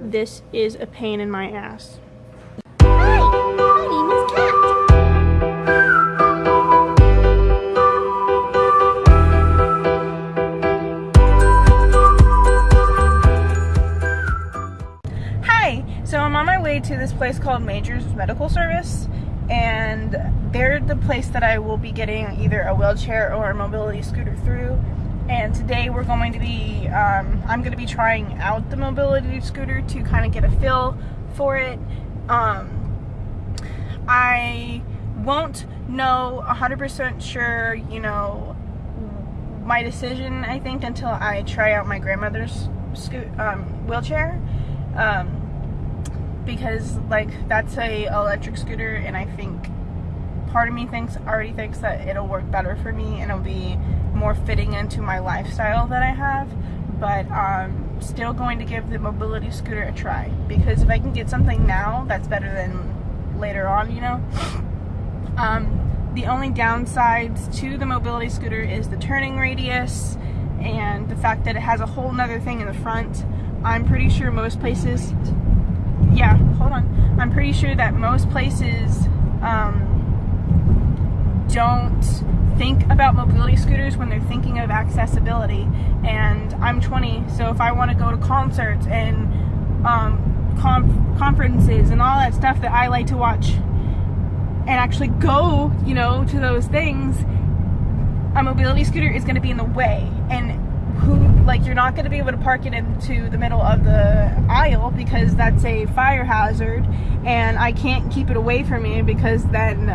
this is a pain in my ass. So I'm on my way to this place called Majors Medical Service, and they're the place that I will be getting either a wheelchair or a mobility scooter through. And today we're going to be, um, I'm going to be trying out the mobility scooter to kind of get a feel for it. Um, I won't know 100% sure, you know, my decision, I think, until I try out my grandmother's scoot, um, wheelchair. Um, because like that's a electric scooter and I think part of me thinks already thinks that it'll work better for me and it'll be more fitting into my lifestyle that I have but um, still going to give the mobility scooter a try because if I can get something now that's better than later on you know um, the only downsides to the mobility scooter is the turning radius and the fact that it has a whole nother thing in the front I'm pretty sure most places yeah, hold on. I'm pretty sure that most places um, don't think about mobility scooters when they're thinking of accessibility. And I'm 20, so if I want to go to concerts and um, conf- conferences and all that stuff that I like to watch and actually go, you know, to those things, a mobility scooter is going to be in the way. And who like you're not going to be able to park it into the middle of the aisle because that's a fire hazard and I can't keep it away from me because then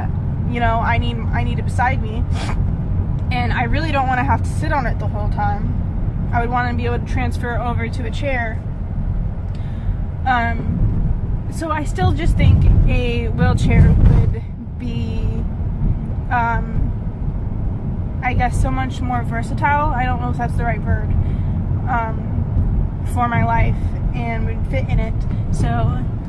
you know I need I need it beside me and I really don't want to have to sit on it the whole time I would want to be able to transfer over to a chair um so I still just think a wheelchair would be um I guess so much more versatile. I don't know if that's the right word um, for my life and would fit in it. So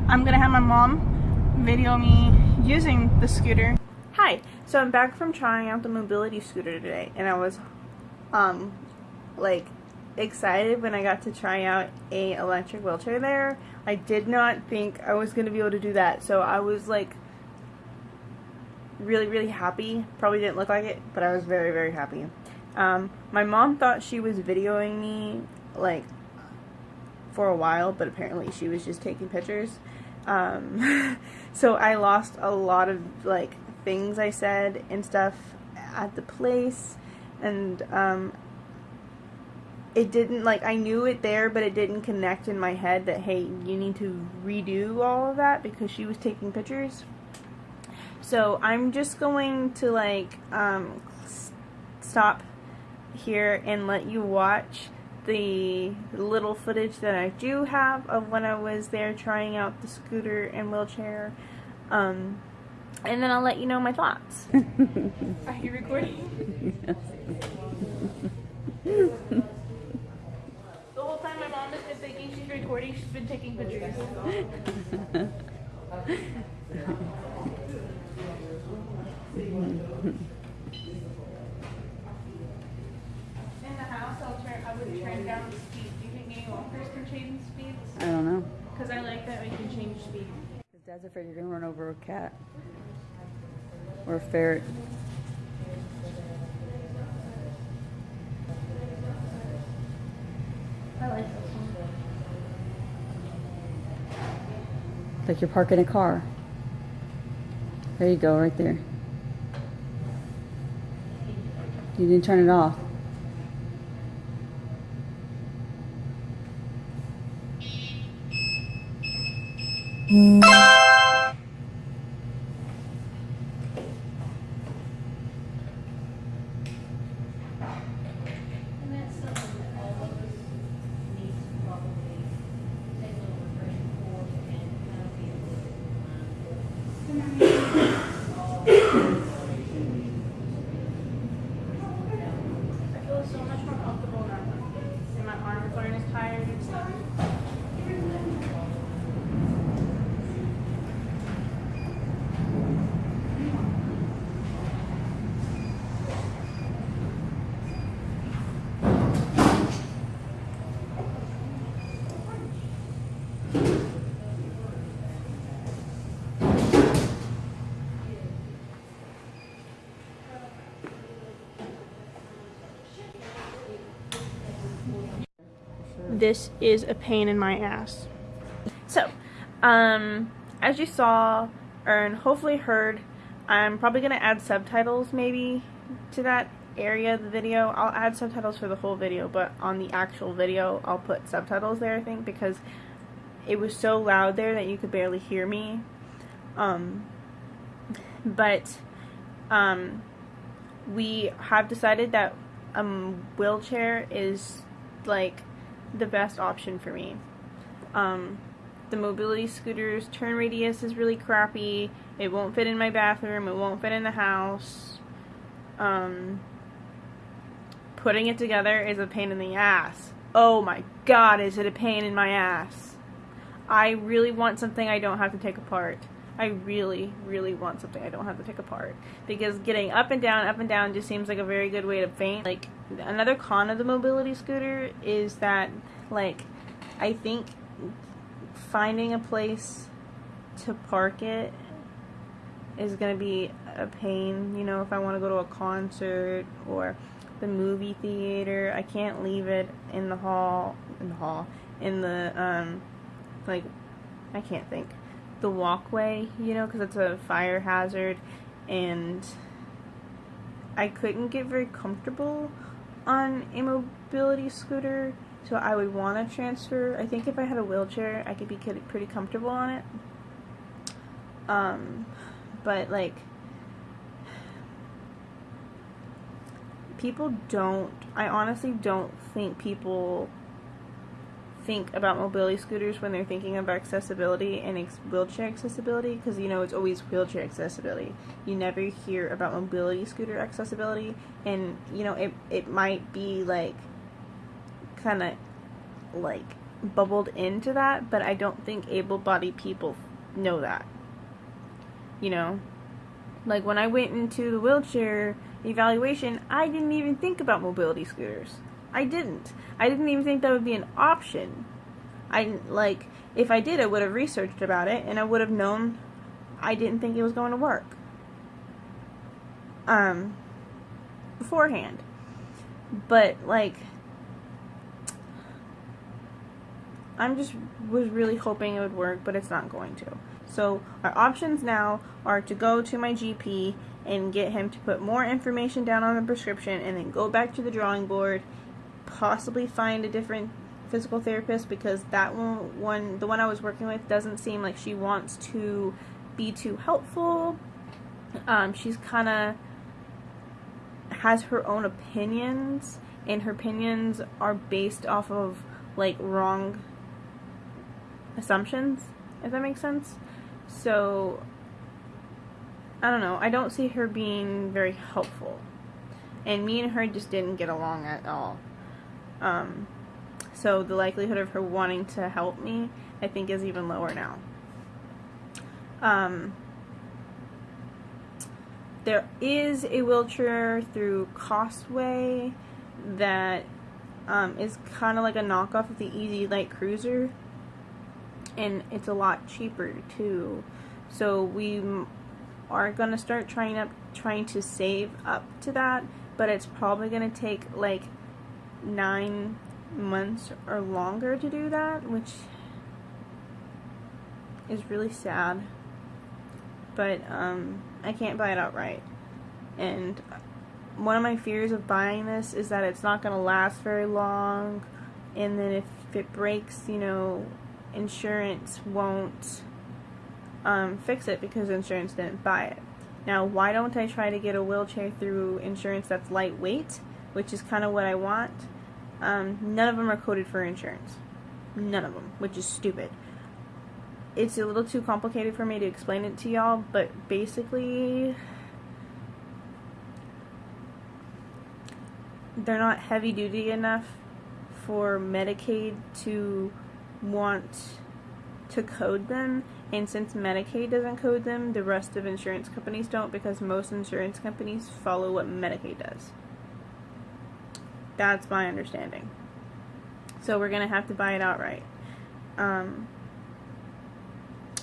I'm gonna have my mom video me using the scooter. Hi, so I'm back from trying out the mobility scooter today, and I was um like excited when I got to try out a electric wheelchair there. I did not think I was gonna be able to do that, so I was like really, really happy. Probably didn't look like it, but I was very, very happy. Um, my mom thought she was videoing me, like, for a while, but apparently she was just taking pictures. Um, so I lost a lot of, like, things I said and stuff at the place, and, um, it didn't, like, I knew it there, but it didn't connect in my head that, hey, you need to redo all of that because she was taking pictures. So I'm just going to like um, stop here and let you watch the little footage that I do have of when I was there trying out the scooter and wheelchair. Um, and then I'll let you know my thoughts. Are you recording? the whole time my mom has been thinking she's recording, she's been taking pictures. In the house, I'll turn, I would turn down the speed. Do you think any walkers can change speeds? I don't know. Because I like that we can change speed. His dad's afraid you're gonna run over a cat or a ferret. I like this one. Like you're parking a car. There you go, right there. You didn't turn it off. And that's something that all of us need to probably take a little refreshing course and kind of be a little bit I feel so much more comfortable now. And my arms aren't as tired and stuff. This is a pain in my ass. So, um, as you saw, and hopefully heard, I'm probably going to add subtitles maybe to that area of the video. I'll add subtitles for the whole video, but on the actual video, I'll put subtitles there, I think, because it was so loud there that you could barely hear me. Um, but, um, we have decided that a wheelchair is, like, the best option for me. Um, the mobility scooter's turn radius is really crappy. It won't fit in my bathroom. It won't fit in the house. Um, putting it together is a pain in the ass. Oh my god, is it a pain in my ass. I really want something I don't have to take apart. I really, really want something I don't have to take apart. Because getting up and down, up and down just seems like a very good way to faint. Like, another con of the mobility scooter is that, like, I think finding a place to park it is going to be a pain. You know, if I want to go to a concert or the movie theater, I can't leave it in the hall, in the hall, in the, um, like, I can't think, the walkway, you know, because it's a fire hazard, and I couldn't get very comfortable on a mobility scooter, so I would want to transfer. I think if I had a wheelchair, I could be pretty comfortable on it. Um, but like, people don't, I honestly don't think people think about mobility scooters when they're thinking about accessibility and ex- wheelchair accessibility because you know it's always wheelchair accessibility. You never hear about mobility scooter accessibility, and you know it it might be like kind of like bubbled into that, but I don't think able-bodied people know that. You know, like when I went into the wheelchair evaluation, I didn't even think about mobility scooters. I didn't. I didn't even think that would be an option. I like if I did, I would have researched about it and I would have known I didn't think it was going to work. Um beforehand. But like I'm just was really hoping it would work, but it's not going to. So our options now are to go to my GP and get him to put more information down on the prescription and then go back to the drawing board possibly find a different physical therapist because that one, one the one I was working with doesn't seem like she wants to be too helpful. Um, she's kind of has her own opinions, and her opinions are based off of like wrong assumptions, if that makes sense. So, I don't know. I don't see her being very helpful. And me and her just didn't get along at all. Um, so the likelihood of her wanting to help me, I think, is even lower now. Um, there is a wheelchair through Costway that um, is kind of like a knockoff of the EZ Lite Cruiser, and it's a lot cheaper too. So we are gonna start trying up, trying to save up to that, but it's probably gonna take like nine months or longer to do that, which is really sad. But um, I can't buy it outright. And one of my fears of buying this is that it's not going to last very long. And then if it breaks, you know, insurance won't um, fix it because insurance didn't buy it. Now, why don't I try to get a wheelchair through insurance that's lightweight, which is kind of what I want? Um, none of them are coded for insurance. None of them, which is stupid. It's a little too complicated for me to explain it to y'all, but basically, they're not heavy duty enough for Medicaid to want to code them. And since Medicaid doesn't code them, the rest of insurance companies don't because most insurance companies follow what Medicaid does. That's my understanding. So we're going to have to buy it outright. Um,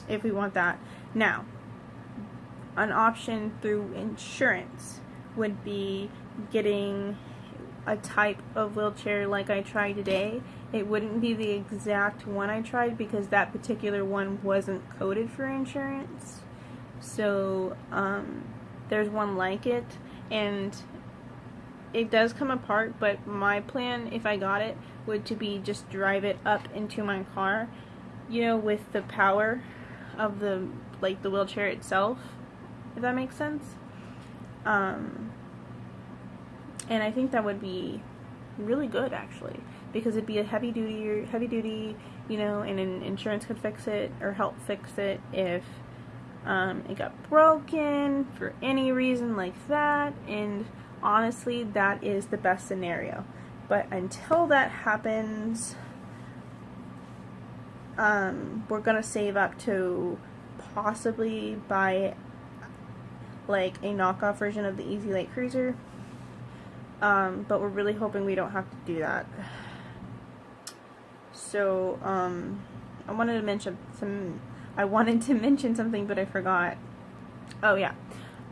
if we want that. Now, an option through insurance would be getting a type of wheelchair like I tried today it wouldn't be the exact one I tried because that particular one wasn't coded for insurance. So um, there's one like it, and it does come apart. But my plan, if I got it, would to be just drive it up into my car, you know, with the power of the like the wheelchair itself, if that makes sense. Um, and I think that would be really good actually because it'd be a heavy duty heavy duty you know and an insurance could fix it or help fix it if um, it got broken for any reason like that and honestly that is the best scenario but until that happens um, we're gonna save up to possibly buy like a knockoff version of the EZ Lite Cruiser um, but we're really hoping we don't have to do that. So, um, I wanted to mention some, I wanted to mention something, but I forgot. Oh, yeah.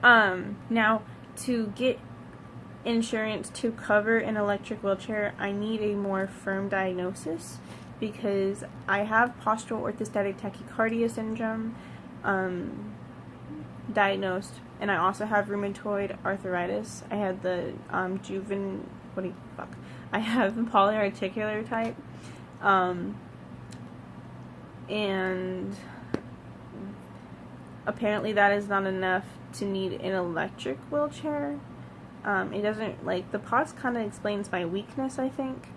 Um, now, to get insurance to cover an electric wheelchair, I need a more firm diagnosis because I have postural orthostatic tachycardia syndrome um, diagnosed and I also have rheumatoid arthritis. I had the um, what do you, fuck, I have polyarticular type, um, and apparently that is not enough to need an electric wheelchair. Um, it doesn't, like, the POTS kind of explains my weakness, I think,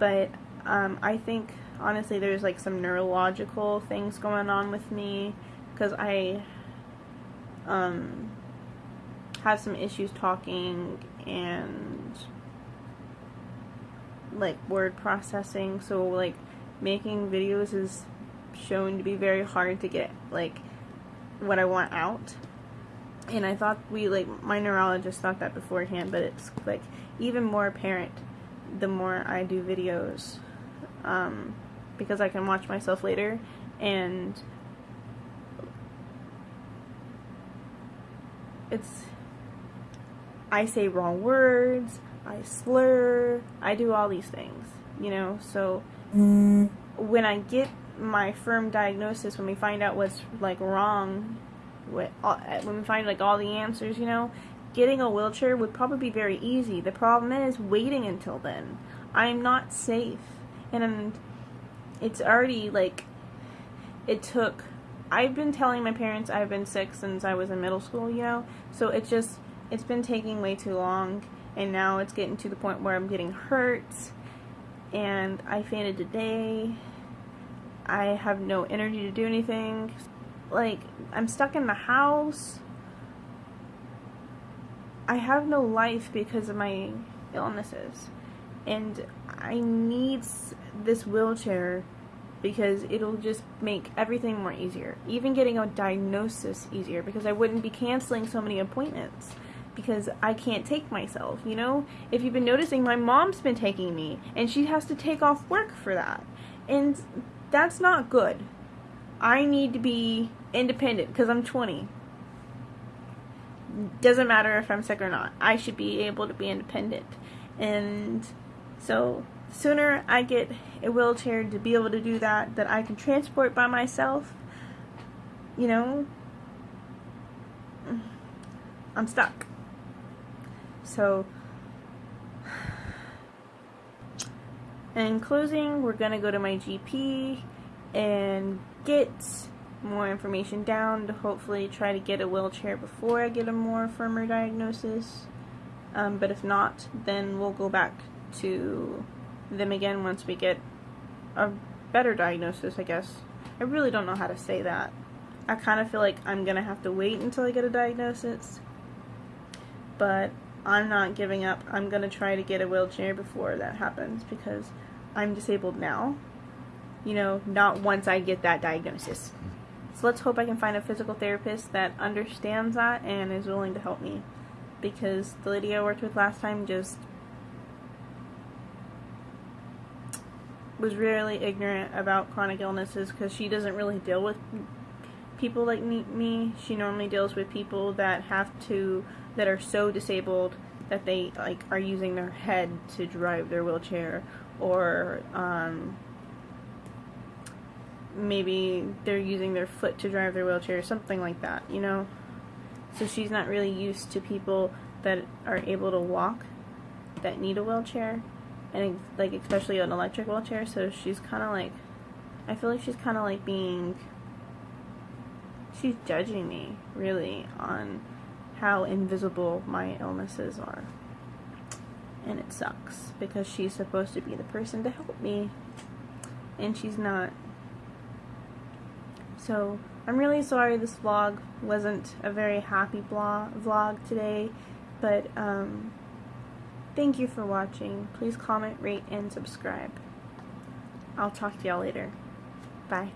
but um, I think, honestly, there's, like, some neurological things going on with me, because I, um, have some issues talking and like word processing. So like making videos is shown to be very hard to get like what I want out and I thought we like my neurologist thought that beforehand but it's like even more apparent the more I do videos um, because I can watch myself later and it's I say wrong words, I slur, I do all these things, you know. So when I get my firm diagnosis, when we find out what's like wrong, Uh, when we find like all the answers, you know, getting a wheelchair would probably be very easy. The problem is waiting until then. I'm not safe, and it's already like it took. I've been telling my parents I've been sick since I was in middle school, you know. So it's just it's been taking way too long and now it's getting to the point where I'm getting hurt and I fainted today. I have no energy to do anything. Like, I'm stuck in the house. I have no life because of my illnesses. And I need this wheelchair because it'll just make everything more easier. Even getting a diagnosis easier because I wouldn't be canceling so many appointments because I can't take myself, you know? If you've been noticing, my mom's been taking me, and she has to take off work for that. And that's not good. I need to be independent because I'm 20. Doesn't matter if I'm sick or not. I should be able to be independent. And so, sooner I get a wheelchair to be able to do that, that I can transport by myself, you know, I'm stuck. So, in closing, we're going to go to my GP and get more information down to hopefully try to get a wheelchair before I get a more firmer diagnosis. Um, but if not, then we'll go back to them again once we get a better diagnosis, I guess. I really don't know how to say that. I kind of feel like I'm going to have to wait until I get a diagnosis. But I'm not giving up. I'm going to try to get a wheelchair before that happens because I'm disabled now. You know, not once I get that diagnosis. So let's hope I can find a physical therapist that understands that and is willing to help me. Because the lady I worked with last time just was really ignorant about chronic illnesses because she doesn't really deal with people like me. She normally deals with people that have to that are so disabled that they like are using their head to drive their wheelchair or um, maybe they're using their foot to drive their wheelchair or something like that you know? So she's not really used to people that are able to walk that need a wheelchair and like especially an electric wheelchair so she's kind of like i feel like she's kind of like being she's judging me really on how invisible my illnesses are. And it sucks because she's supposed to be the person to help me and she's not so i'm really sorry this vlog wasn't a very happy vlog today but um Thank you for watching. Please comment, rate, and subscribe. I'll talk to y'all later. Bye.